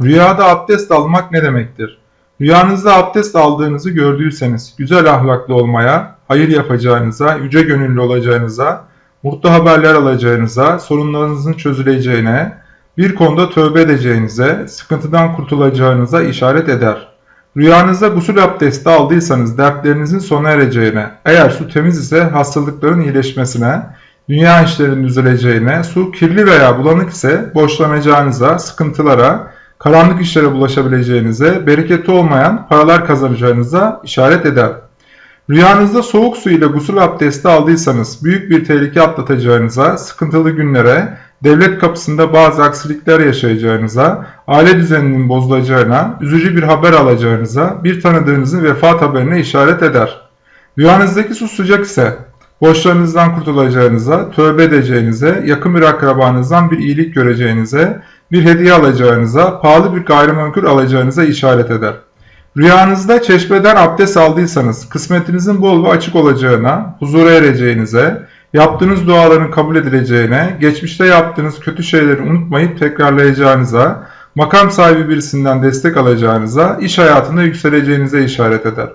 Rüyada abdest almak ne demektir? Rüyanızda abdest aldığınızı gördüyseniz güzel ahlaklı olmaya, hayır yapacağınıza, yüce gönüllü olacağınıza, mutlu haberler alacağınıza, sorunlarınızın çözüleceğine, bir konuda tövbe edeceğinize, sıkıntıdan kurtulacağınıza işaret eder. Rüyanızda gusül abdesti aldıysanız dertlerinizin sona ereceğine, eğer su temiz ise hastalıkların iyileşmesine, dünya işlerinin düzeleceğine, su kirli veya bulanık ise borçlanacağınıza, sıkıntılara, karanlık işlere bulaşabileceğinize, bereketi olmayan paralar kazanacağınıza işaret eder. Rüyanızda soğuk su ile gusül abdesti aldıysanız büyük bir tehlike atlatacağınıza, sıkıntılı günlere, devlet kapısında bazı aksilikler yaşayacağınıza, aile düzeninin bozulacağına, üzücü bir haber alacağınıza, bir tanıdığınızın vefat haberine işaret eder. Rüyanızdaki su sıcak ise borçlarınızdan kurtulacağınıza, tövbe edeceğinize, yakın bir akrabanızdan bir iyilik göreceğinize, bir hediye alacağınıza, pahalı bir gayrimenkul alacağınıza işaret eder. Rüyanızda çeşmeden abdest aldıysanız kısmetinizin bol ve açık olacağına, huzura ereceğinize, yaptığınız duaların kabul edileceğine, geçmişte yaptığınız kötü şeyleri unutmayıp tekrarlayacağınıza, makam sahibi birisinden destek alacağınıza, iş hayatında yükseleceğinize işaret eder.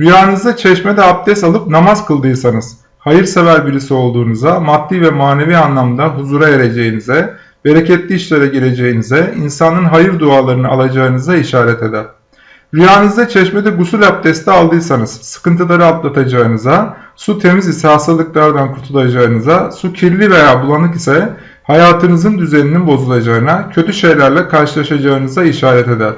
Rüyanızda çeşmede abdest alıp namaz kıldıysanız, hayırsever birisi olduğunuza, maddi ve manevi anlamda huzura ereceğinize, bereketli işlere gireceğinize, insanın hayır dualarını alacağınıza işaret eder. Rüyanızda çeşmede gusül abdesti aldıysanız sıkıntıları atlatacağınıza, su temiz ise hastalıklardan kurtulacağınıza, su kirli veya bulanık ise hayatınızın düzeninin bozulacağına, kötü şeylerle karşılaşacağınıza işaret eder.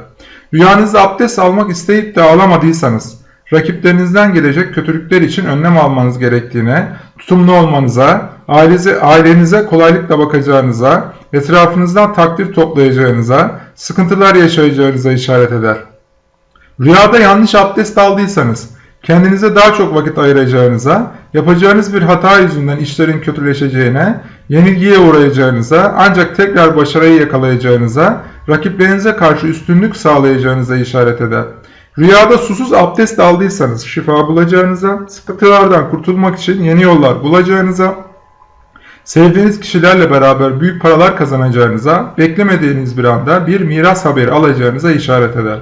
Rüyanızda abdest almak isteyip de alamadıysanız, rakiplerinizden gelecek kötülükler için önlem almanız gerektiğine, tutumlu olmanıza, ailenize, ailenize kolaylıkla bakacağınıza, etrafınızdan takdir toplayacağınıza, sıkıntılar yaşayacağınıza işaret eder. Rüyada yanlış abdest aldıysanız, kendinize daha çok vakit ayıracağınıza, yapacağınız bir hata yüzünden işlerin kötüleşeceğine, yenilgiye uğrayacağınıza, ancak tekrar başarıyı yakalayacağınıza, rakiplerinize karşı üstünlük sağlayacağınıza işaret eder. Rüyada susuz abdest aldıysanız şifa bulacağınıza, sıkıntılardan kurtulmak için yeni yollar bulacağınıza, sevdiğiniz kişilerle beraber büyük paralar kazanacağınıza, beklemediğiniz bir anda bir miras haberi alacağınıza işaret eder.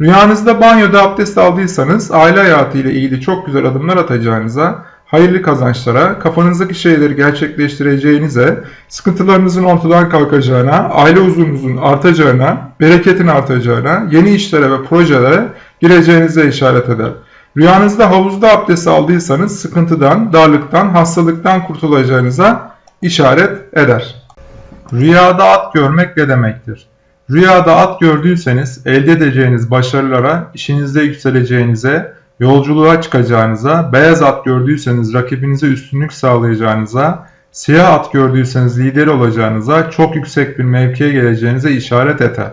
Rüyanızda banyoda abdest aldıysanız aile hayatı ile ilgili çok güzel adımlar atacağınıza, hayırlı kazançlara, kafanızdaki şeyleri gerçekleştireceğinize, sıkıntılarınızın ortadan kalkacağına, aile huzurunuzun artacağına, bereketin artacağına, yeni işlere ve projelere gireceğinize işaret eder. Rüyanızda havuzda abdest aldıysanız sıkıntıdan, darlıktan, hastalıktan kurtulacağınıza işaret eder. Rüyada at görmek ne demektir? Rüyada at gördüyseniz elde edeceğiniz başarılara, işinizde yükseleceğinize, yolculuğa çıkacağınıza, beyaz at gördüyseniz rakibinize üstünlük sağlayacağınıza, siyah at gördüyseniz lider olacağınıza, çok yüksek bir mevkiye geleceğinize işaret eder.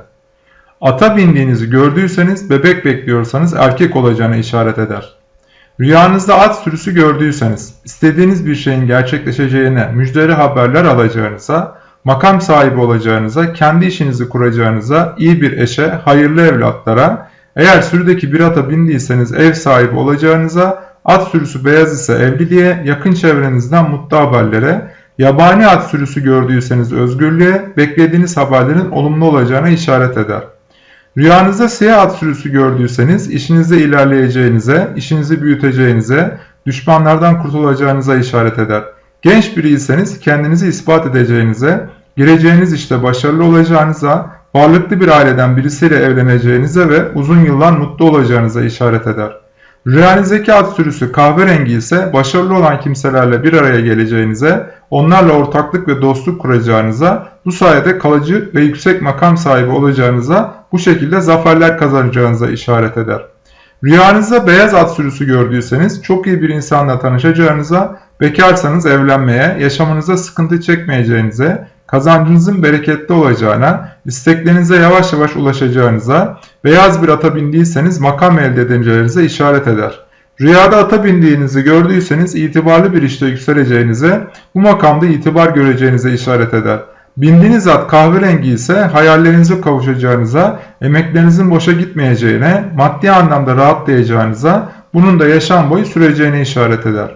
Ata bindiğinizi gördüyseniz, bebek bekliyorsanız erkek olacağına işaret eder. Rüyanızda at sürüsü gördüyseniz, istediğiniz bir şeyin gerçekleşeceğine müjdeli haberler alacağınıza, makam sahibi olacağınıza, kendi işinizi kuracağınıza, iyi bir eşe, hayırlı evlatlara, eğer sürüdeki bir ata bindiyseniz ev sahibi olacağınıza, at sürüsü beyaz ise evliliğe, yakın çevrenizden mutlu haberlere, yabani at sürüsü gördüyseniz özgürlüğe, beklediğiniz haberlerin olumlu olacağına işaret eder. Rüyanızda siyah at sürüsü gördüyseniz işinizde ilerleyeceğinize, işinizi büyüteceğinize, düşmanlardan kurtulacağınıza işaret eder. Genç biriyseniz kendinizi ispat edeceğinize, gireceğiniz işte başarılı olacağınıza, varlıklı bir aileden birisiyle evleneceğinize ve uzun yıllar mutlu olacağınıza işaret eder. Rüyanızdaki at sürüsü kahverengi ise başarılı olan kimselerle bir araya geleceğinize, onlarla ortaklık ve dostluk kuracağınıza, bu sayede kalıcı ve yüksek makam sahibi olacağınıza, bu şekilde zaferler kazanacağınıza işaret eder. Rüyanızda beyaz at sürüsü gördüyseniz çok iyi bir insanla tanışacağınıza, bekarsanız evlenmeye, yaşamınıza sıkıntı çekmeyeceğinize, kazancınızın bereketli olacağına, isteklerinize yavaş yavaş ulaşacağınıza, beyaz bir ata bindiyseniz makam elde edeceğinize işaret eder. Rüyada ata bindiğinizi gördüyseniz itibarlı bir işte yükseleceğinize, bu makamda itibar göreceğinize işaret eder. Bindiğiniz at kahverengi ise hayallerinize kavuşacağınıza, emeklerinizin boşa gitmeyeceğine, maddi anlamda rahatlayacağınıza, bunun da yaşam boyu süreceğine işaret eder.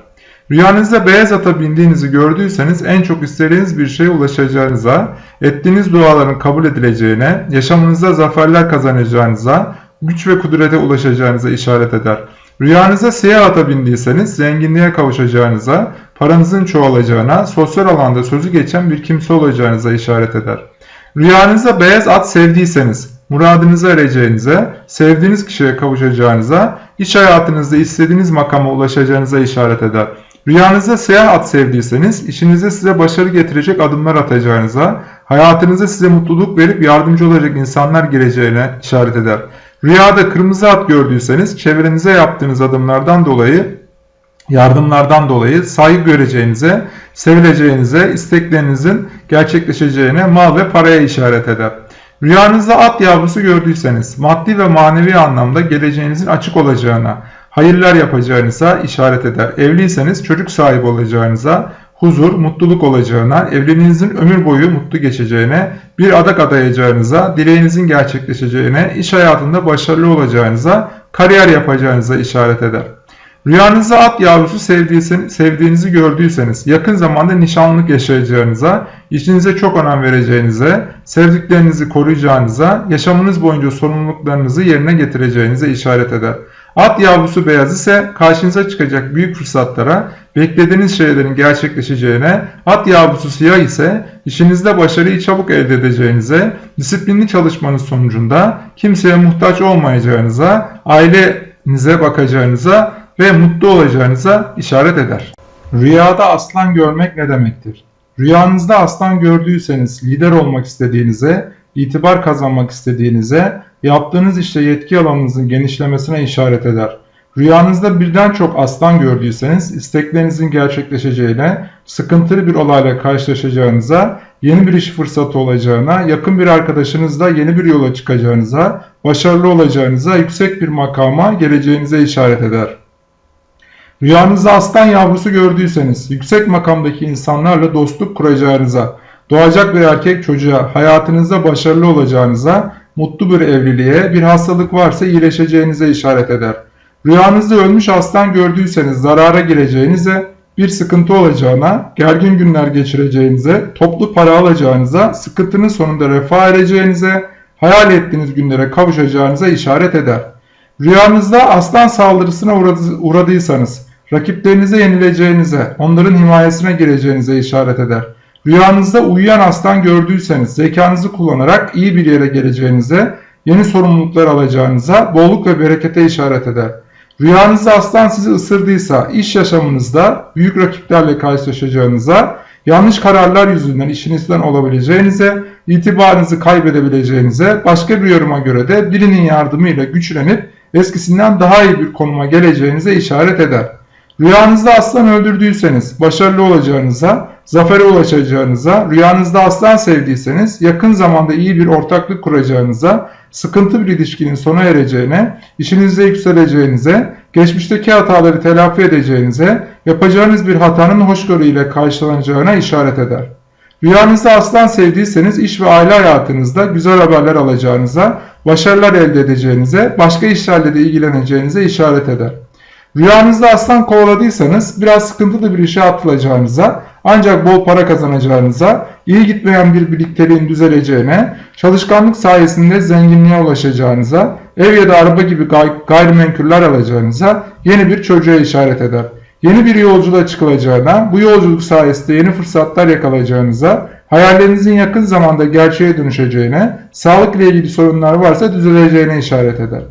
Rüyanızda beyaz ata bindiğinizi gördüyseniz en çok istediğiniz bir şeye ulaşacağınıza, ettiğiniz duaların kabul edileceğine, yaşamınızda zaferler kazanacağınıza, güç ve kudrete ulaşacağınıza işaret eder. Rüyanızda siyah ata bindiyseniz zenginliğe kavuşacağınıza, paranızın çoğalacağına, sosyal alanda sözü geçen bir kimse olacağınıza işaret eder. Rüyanızda beyaz at sevdiyseniz, muradınıza ereceğinize, sevdiğiniz kişiye kavuşacağınıza, iş hayatınızda istediğiniz makama ulaşacağınıza işaret eder. Rüyanızda siyah at sevdiyseniz, işinizde size başarı getirecek adımlar atacağınıza, hayatınızda size mutluluk verip yardımcı olacak insanlar geleceğine işaret eder. Rüyada kırmızı at gördüyseniz, çevrenize yaptığınız adımlardan dolayı, yardımlardan dolayı saygı göreceğinize, sevileceğinize, isteklerinizin gerçekleşeceğine, mal ve paraya işaret eder. Rüyanızda at yavrusu gördüyseniz, maddi ve manevi anlamda geleceğinizin açık olacağına, hayırlar yapacağınıza işaret eder. Evliyseniz çocuk sahibi olacağınıza, huzur, mutluluk olacağına, evliliğinizin ömür boyu mutlu geçeceğine, bir adak adayacağınıza, dileğinizin gerçekleşeceğine, iş hayatında başarılı olacağınıza, kariyer yapacağınıza işaret eder. Rüyanızda at yavrusu sevdiğinizi gördüyseniz, yakın zamanda nişanlık yaşayacağınıza, işinize çok önem vereceğinize, sevdiklerinizi koruyacağınıza, yaşamınız boyunca sorumluluklarınızı yerine getireceğinize işaret eder. At yavrusu beyaz ise karşınıza çıkacak büyük fırsatlara, beklediğiniz şeylerin gerçekleşeceğine, at yavrusu siyah ise işinizde başarıyı çabuk elde edeceğinize, disiplinli çalışmanın sonucunda kimseye muhtaç olmayacağınıza, ailenize bakacağınıza ve mutlu olacağınıza işaret eder. Rüyada aslan görmek ne demektir? Rüyanızda aslan gördüyseniz lider olmak istediğinize, itibar kazanmak istediğinize, yaptığınız işte yetki alanınızın genişlemesine işaret eder. Rüyanızda birden çok aslan gördüyseniz isteklerinizin gerçekleşeceğine, sıkıntılı bir olayla karşılaşacağınıza, yeni bir iş fırsatı olacağına, yakın bir arkadaşınızla yeni bir yola çıkacağınıza, başarılı olacağınıza, yüksek bir makama geleceğinize işaret eder. Rüyanızda aslan yavrusu gördüyseniz, yüksek makamdaki insanlarla dostluk kuracağınıza, doğacak bir erkek çocuğa, hayatınızda başarılı olacağınıza, mutlu bir evliliğe, bir hastalık varsa iyileşeceğinize işaret eder. Rüyanızda ölmüş aslan gördüyseniz zarara gireceğinize, bir sıkıntı olacağına, gergin günler geçireceğinize, toplu para alacağınıza, sıkıntının sonunda refah ereceğinize, hayal ettiğiniz günlere kavuşacağınıza işaret eder. Rüyanızda aslan saldırısına uğradıysanız, rakiplerinize yenileceğinize, onların himayesine gireceğinize işaret eder. Rüyanızda uyuyan aslan gördüyseniz zekanızı kullanarak iyi bir yere geleceğinize, yeni sorumluluklar alacağınıza, bolluk ve berekete işaret eder. Rüyanızda aslan sizi ısırdıysa iş yaşamınızda büyük rakiplerle karşılaşacağınıza, yanlış kararlar yüzünden işinizden olabileceğinize, itibarınızı kaybedebileceğinize, başka bir yoruma göre de birinin yardımıyla güçlenip eskisinden daha iyi bir konuma geleceğinize işaret eder. Rüyanızda aslan öldürdüyseniz başarılı olacağınıza, zafere ulaşacağınıza, rüyanızda aslan sevdiyseniz yakın zamanda iyi bir ortaklık kuracağınıza, sıkıntı bir ilişkinin sona ereceğine, işinizde yükseleceğinize, geçmişteki hataları telafi edeceğinize, yapacağınız bir hatanın hoşgörü ile karşılanacağına işaret eder. Rüyanızda aslan sevdiyseniz iş ve aile hayatınızda güzel haberler alacağınıza, başarılar elde edeceğinize, başka işlerle de ilgileneceğinize işaret eder. Rüyanızda aslan kovaladıysanız biraz sıkıntılı bir işe atılacağınıza, ancak bol para kazanacağınıza, iyi gitmeyen bir birlikteliğin düzeleceğine, çalışkanlık sayesinde zenginliğe ulaşacağınıza, ev ya da araba gibi gay gayrimenkuller alacağınıza, yeni bir çocuğa işaret eder. Yeni bir yolculuğa çıkılacağına, bu yolculuk sayesinde yeni fırsatlar yakalayacağınıza, hayallerinizin yakın zamanda gerçeğe dönüşeceğine, sağlık ile ilgili sorunlar varsa düzeleceğine işaret eder.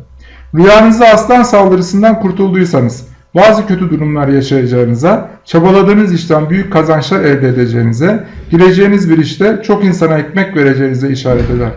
Rüyanızda aslan saldırısından kurtulduysanız, bazı kötü durumlar yaşayacağınıza, çabaladığınız işten büyük kazançlar elde edeceğinize, gireceğiniz bir işte çok insana ekmek vereceğinize işaret eder.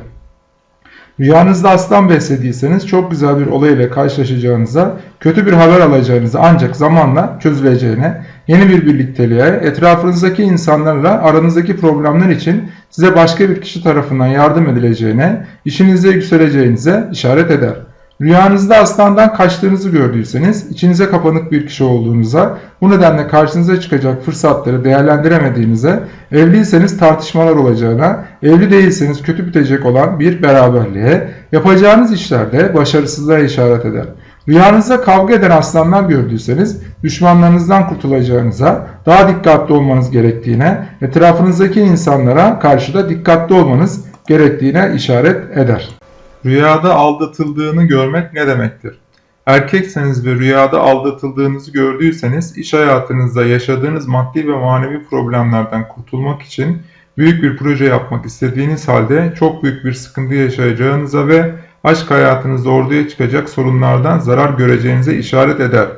Rüyanızda aslan beslediyseniz çok güzel bir olay ile karşılaşacağınıza, kötü bir haber alacağınıza ancak zamanla çözüleceğine, yeni bir birlikteliğe, etrafınızdaki insanlarla aranızdaki problemler için size başka bir kişi tarafından yardım edileceğine, işinizde yükseleceğinize işaret eder. Rüyanızda aslandan kaçtığınızı gördüyseniz, içinize kapanık bir kişi olduğunuza, bu nedenle karşınıza çıkacak fırsatları değerlendiremediğinize, evliyseniz tartışmalar olacağına, evli değilseniz kötü bitecek olan bir beraberliğe, yapacağınız işlerde başarısızlığa işaret eder. Rüyanızda kavga eden aslanlar gördüyseniz düşmanlarınızdan kurtulacağınıza, daha dikkatli olmanız gerektiğine, etrafınızdaki insanlara karşı da dikkatli olmanız gerektiğine işaret eder. Rüyada aldatıldığını görmek ne demektir? Erkekseniz ve rüyada aldatıldığınızı gördüyseniz iş hayatınızda yaşadığınız maddi ve manevi problemlerden kurtulmak için büyük bir proje yapmak istediğiniz halde çok büyük bir sıkıntı yaşayacağınıza ve aşk hayatınızda ortaya çıkacak sorunlardan zarar göreceğinize işaret eder.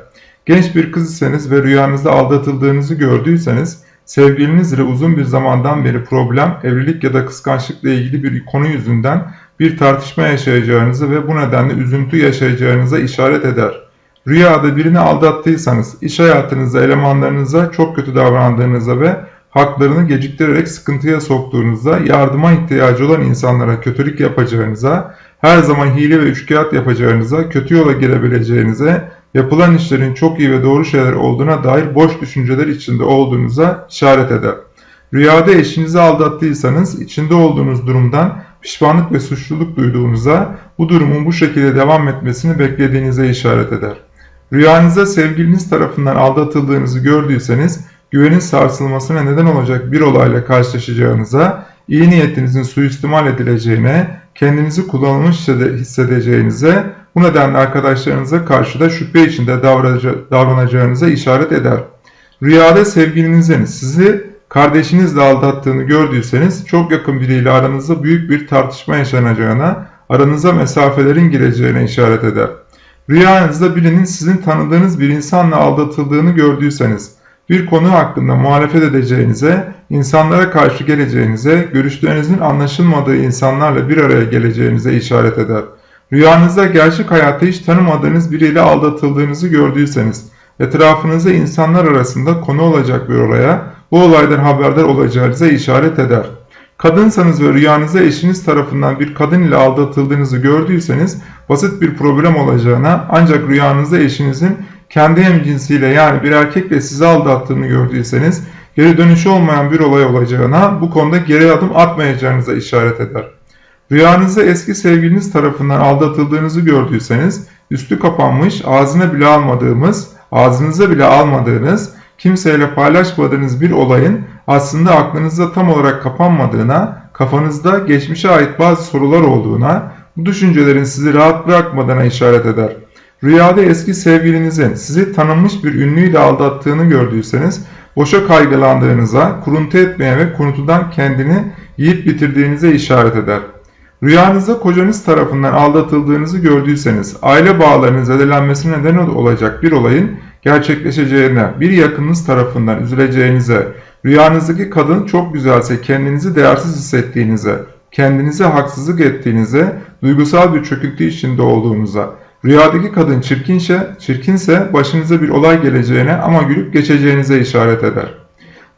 Genç bir kız iseniz ve rüyanızda aldatıldığınızı gördüyseniz sevgiliniz ile uzun bir zamandan beri problem, evlilik ya da kıskançlıkla ilgili bir konu yüzünden bir tartışma yaşayacağınızı ve bu nedenle üzüntü yaşayacağınıza işaret eder. Rüyada birini aldattıysanız iş hayatınızda elemanlarınıza çok kötü davrandığınıza ve haklarını geciktirerek sıkıntıya soktuğunuzda, yardıma ihtiyacı olan insanlara kötülük yapacağınıza, her zaman hile ve üçkağıt yapacağınıza, kötü yola girebileceğinize, yapılan işlerin çok iyi ve doğru şeyler olduğuna dair boş düşünceler içinde olduğunuza işaret eder. Rüyada eşinizi aldattıysanız içinde olduğunuz durumdan pişmanlık ve suçluluk duyduğunuza, bu durumun bu şekilde devam etmesini beklediğinize işaret eder. Rüyanızda sevgiliniz tarafından aldatıldığınızı gördüyseniz, güvenin sarsılmasına neden olacak bir olayla karşılaşacağınıza, iyi niyetinizin suistimal edileceğine, kendinizi kullanılmış hissedeceğinize, bu nedenle arkadaşlarınıza karşı da şüphe içinde davranacağınıza işaret eder. Rüyada sevgilinizin sizi kardeşinizle aldattığını gördüyseniz çok yakın biriyle aranızda büyük bir tartışma yaşanacağına, aranıza mesafelerin gireceğine işaret eder. Rüyanızda birinin sizin tanıdığınız bir insanla aldatıldığını gördüyseniz, bir konu hakkında muhalefet edeceğinize, insanlara karşı geleceğinize, görüşlerinizin anlaşılmadığı insanlarla bir araya geleceğinize işaret eder. Rüyanızda gerçek hayatta hiç tanımadığınız biriyle aldatıldığınızı gördüyseniz, etrafınızda insanlar arasında konu olacak bir olaya, bu olaydan haberdar olacağınıza işaret eder. Kadınsanız ve rüyanızda eşiniz tarafından bir kadın ile aldatıldığınızı gördüyseniz basit bir problem olacağına ancak rüyanızda eşinizin kendi hemcinsiyle yani bir erkekle sizi aldattığını gördüyseniz geri dönüşü olmayan bir olay olacağına bu konuda geri adım atmayacağınıza işaret eder. Rüyanızda eski sevgiliniz tarafından aldatıldığınızı gördüyseniz üstü kapanmış ağzına bile almadığımız, ağzınıza bile almadığınız kimseyle paylaşmadığınız bir olayın aslında aklınızda tam olarak kapanmadığına, kafanızda geçmişe ait bazı sorular olduğuna, bu düşüncelerin sizi rahat bırakmadığına işaret eder. Rüyada eski sevgilinizin sizi tanınmış bir ünlüyle aldattığını gördüyseniz, boşa kaygılandığınıza, kuruntu etmeye ve kuruntudan kendini yiyip bitirdiğinize işaret eder. Rüyanızda kocanız tarafından aldatıldığınızı gördüyseniz, aile bağlarının zedelenmesine neden olacak bir olayın gerçekleşeceğine, bir yakınınız tarafından üzüleceğinize, rüyanızdaki kadın çok güzelse kendinizi değersiz hissettiğinize, kendinize haksızlık ettiğinize, duygusal bir çöküntü içinde olduğunuza, rüyadaki kadın çirkinse, çirkinse başınıza bir olay geleceğine ama gülüp geçeceğinize işaret eder.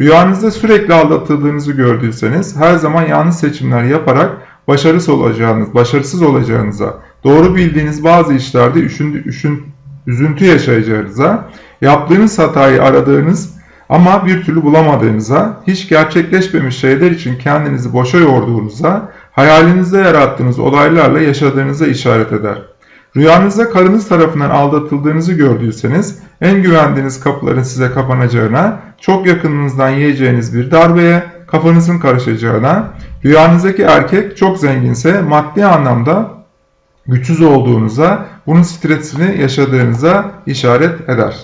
Rüyanızda sürekli aldatıldığınızı gördüyseniz her zaman yanlış seçimler yaparak başarısız olacağınız, başarısız olacağınıza, doğru bildiğiniz bazı işlerde üşündü, üşün, üzüntü yaşayacağınıza, yaptığınız hatayı aradığınız ama bir türlü bulamadığınıza, hiç gerçekleşmemiş şeyler için kendinizi boşa yorduğunuza, hayalinizde yarattığınız olaylarla yaşadığınıza işaret eder. Rüyanızda karınız tarafından aldatıldığınızı gördüyseniz, en güvendiğiniz kapıların size kapanacağına, çok yakınınızdan yiyeceğiniz bir darbeye, kafanızın karışacağına, rüyanızdaki erkek çok zenginse maddi anlamda güçsüz olduğunuza, bunun stresini yaşadığınıza işaret eder.